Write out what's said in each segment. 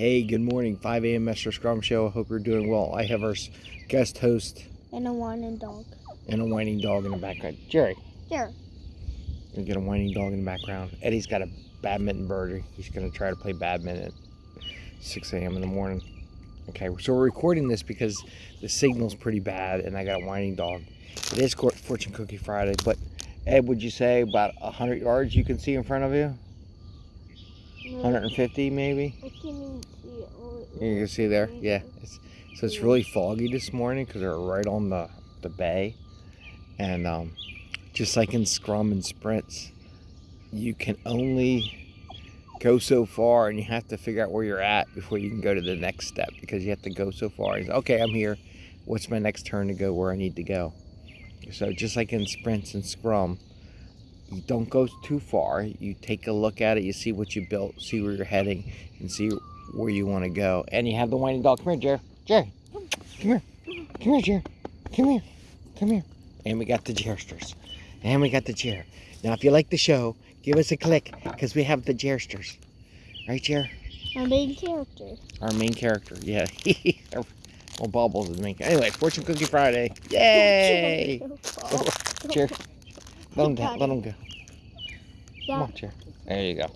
Hey, good morning. 5 a.m. Mr. Scrum Show. I hope you're doing well. I have our guest host And a whining dog. and a whining dog in the background. Jerry, Jerry. you get a whining dog in the background. Eddie's got a badminton bird. He's going to try to play badminton at 6 a.m. in the morning. Okay, so we're recording this because the signal's pretty bad and I got a whining dog. It is Fortune Cookie Friday, but Ed, would you say about 100 yards you can see in front of you? 150 maybe? I can't see it. You can see there, yeah. It's, so it's really foggy this morning because they're right on the, the bay. And um, just like in scrum and sprints, you can only go so far and you have to figure out where you're at before you can go to the next step because you have to go so far. It's, okay, I'm here. What's my next turn to go where I need to go? So just like in sprints and scrum, you don't go too far. You take a look at it, you see what you built, see where you're heading, and see where you want to go. And you have the whining dog. Come here, Jerry. Jerry. Come here. Come here, Jerry. Come here. Come here. And we got the Jersters. And we got the Jer. Now, if you like the show, give us a click because we have the Jersters. Right, Jer? Our main character. Our main character. Yeah. well, Bubbles is the main character. Anyway, Fortune Cookie Friday. Yay! Jer. Let him go. Let him go. Come on, Jer. There you go.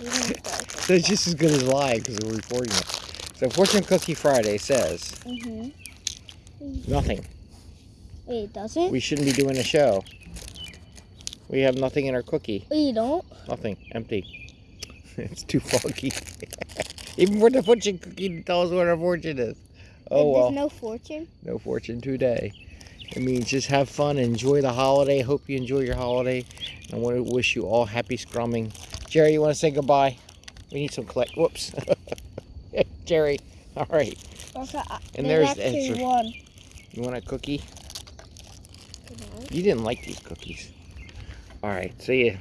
You So it's just as good as live because we're recording it. So Fortune Cookie Friday says Mhm. nothing. Wait, it doesn't? We shouldn't be doing a show. We have nothing in our cookie. Wait, you don't? Nothing. Empty. it's too foggy. Even for the fortune cookie to tell us what our fortune is. Oh There's well, no fortune? no fortune today. It means just have fun, enjoy the holiday. Hope you enjoy your holiday. I want to wish you all happy scrumming. Jerry, you want to say goodbye? We need some collect. Whoops. Jerry. All right. And there's there's the answer. one. You want a cookie? You didn't like these cookies. All right. See ya.